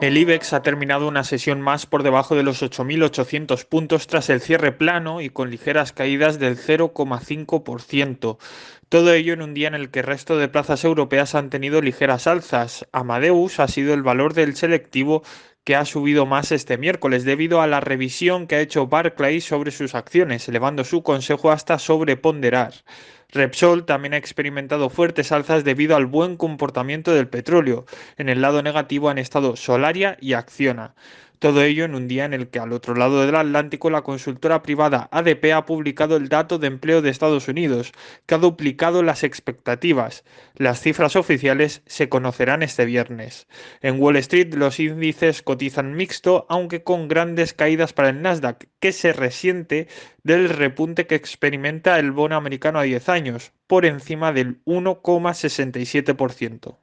El IBEX ha terminado una sesión más por debajo de los 8.800 puntos tras el cierre plano y con ligeras caídas del 0,5%. Todo ello en un día en el que el resto de plazas europeas han tenido ligeras alzas. Amadeus ha sido el valor del selectivo que ha subido más este miércoles debido a la revisión que ha hecho Barclays sobre sus acciones, elevando su consejo hasta sobreponderar. Repsol también ha experimentado fuertes alzas debido al buen comportamiento del petróleo. En el lado negativo han estado Solaria y Acciona. Todo ello en un día en el que al otro lado del Atlántico la consultora privada ADP ha publicado el dato de empleo de Estados Unidos, que ha duplicado las expectativas. Las cifras oficiales se conocerán este viernes. En Wall Street los índices cotizan mixto, aunque con grandes caídas para el Nasdaq, que se resiente del repunte que experimenta el bono americano a 10 años, por encima del 1,67%.